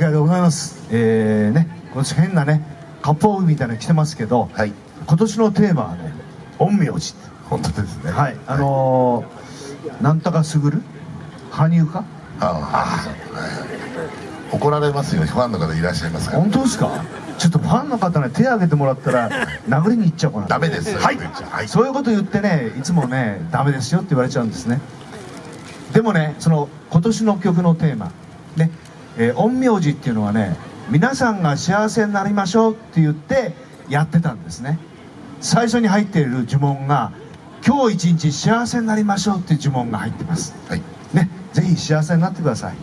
会でございます。えー、ね今年変なね割烹みたいなの着てますけど、はい、今年のテーマはね陰陽師。本当ですね。はい。あのー、なんとかすぐる？羽生か？ああ、はい、怒られますよ。ファンの方いらっしゃいますから。本当ですか？ちょっとファンの方ね手挙げてもらったら 殴りに行っちゃうかな。ダメです。はい、はい、そういうこと言ってねいつもねダメですよって言われちゃうんですね。でもねその今年の曲のテーマね、えー、陰陽師っていうのはね皆さんが幸せになりましょうって言ってやってたんですね。最初に入っている呪文が今日一日幸せになりましょうっていう呪文が入ってます、はい、ねぜひ幸せになってください。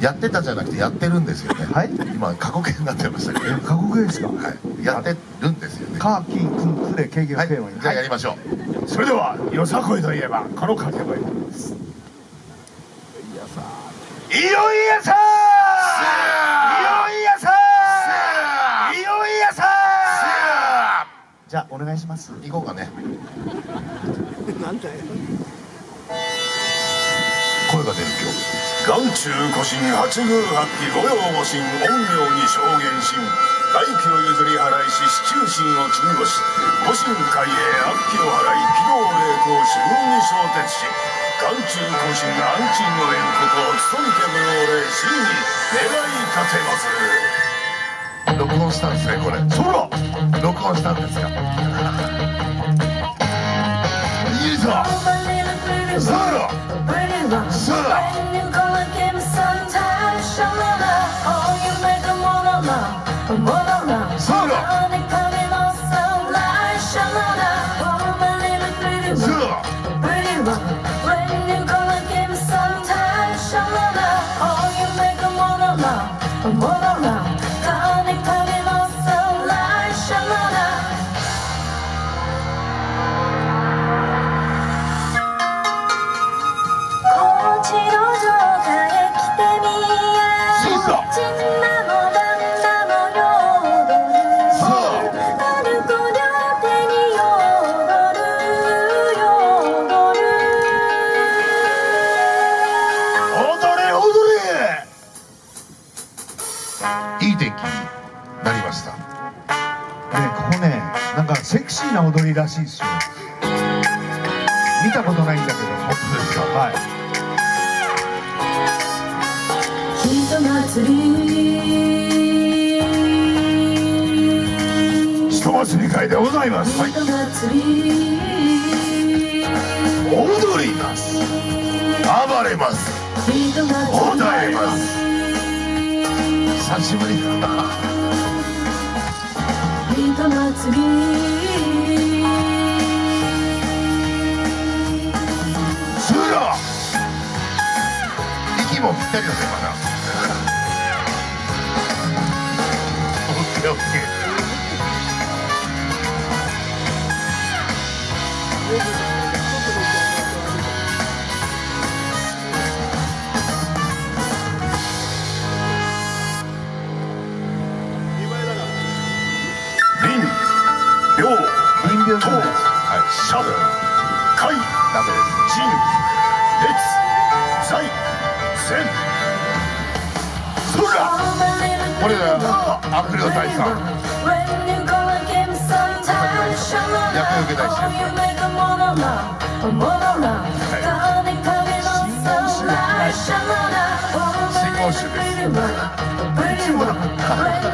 やってたじゃなくてやってるんですよね。はい。今過去形になってましたけど。過去形ですか？はい。やってるんですよね。カーキンクンクレ経験テーマにじゃあやりましょう。それではよさこいといえばこの掛け声です。いよいよさじゃあお願いします。行こうかね。なんだよ。声が出る今日。眼中古神八宮八鬼御用御神陰陽に証言神外気を譲り払いし四柱神を金星五神海へ悪鬼を払い軌道霊光四分に昇鉄し眼中古神安鎮の縁こと勤みて無用霊真に願い立てます録音したんですねこれ。そら録音したんですか？いいぞ！さあさあさあな踊りらしいですよ。見たことないんだけど本当ですか？はい。人祭り。人祭り会でございます、はい、踊ります。暴れます。踊れます久しぶり。だな人祭り息もぴったりだぜまだオッケーオッケー林病と、はい、シャブ、カイ、ダメです。ジン、列、ザイ。せんそらこれだよ悪霊大佐役受けたいし信号集です信号だす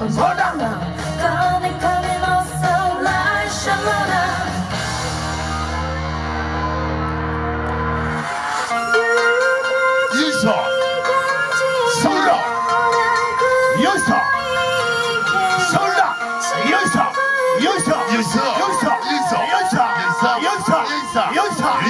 연사 연사 연사 연사 연사 연사 연사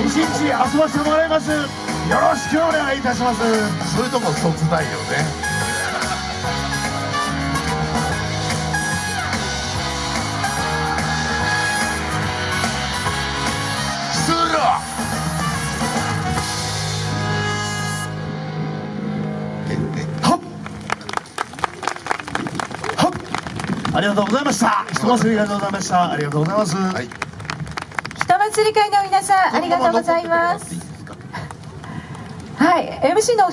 一日遊ばせてもらいます。よろしくお願いいたします。そういうとこそつないよねありがとうございました。人祭り会でございました。ありがとうございます、はい。人祭り会の皆さんありがとうございます。はい MC の